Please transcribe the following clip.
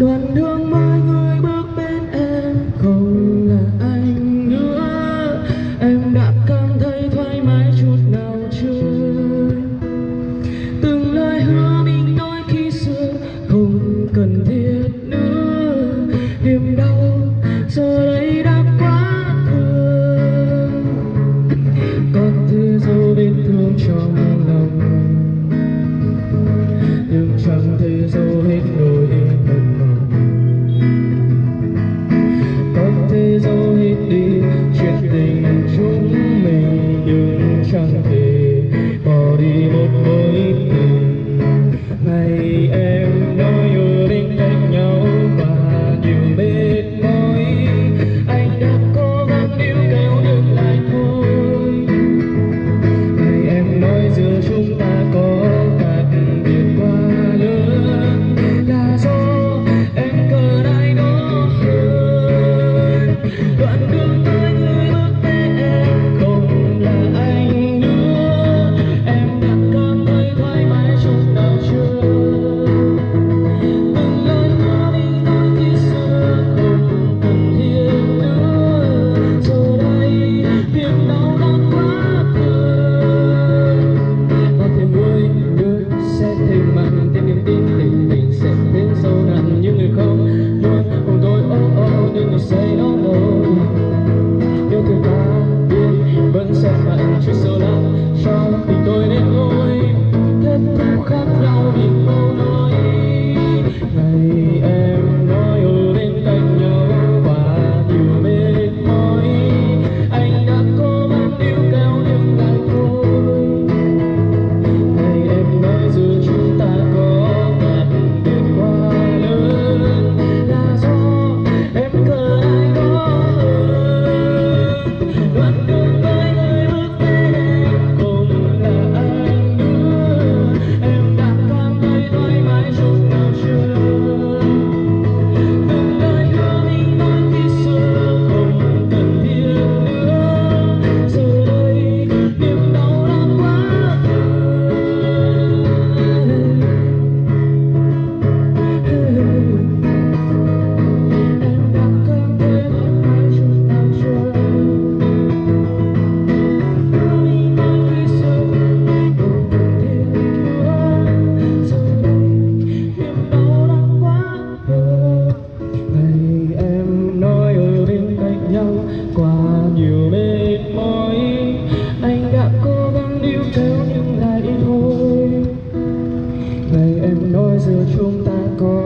đoạn đường mai người bước Hey, hey, hey. we so giữa chúng ta có